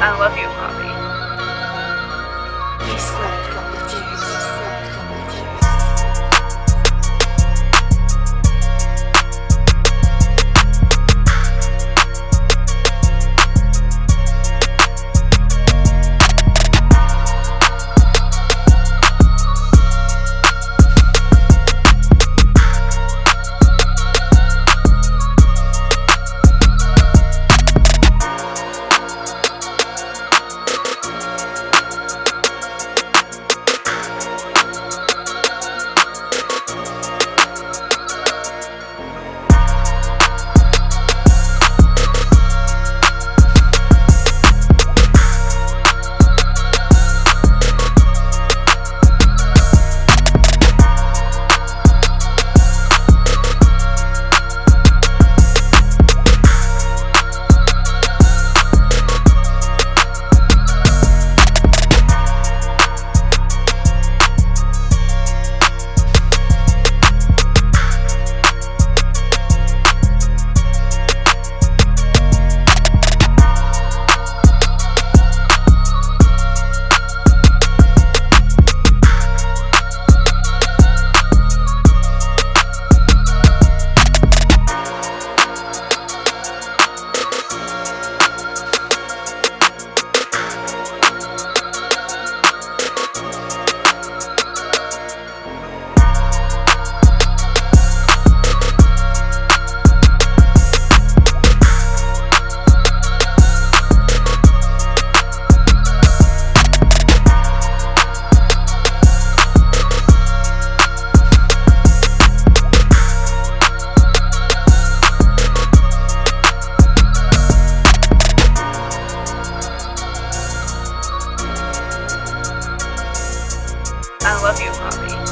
I love you, Poppy. He slept love you, Poppy.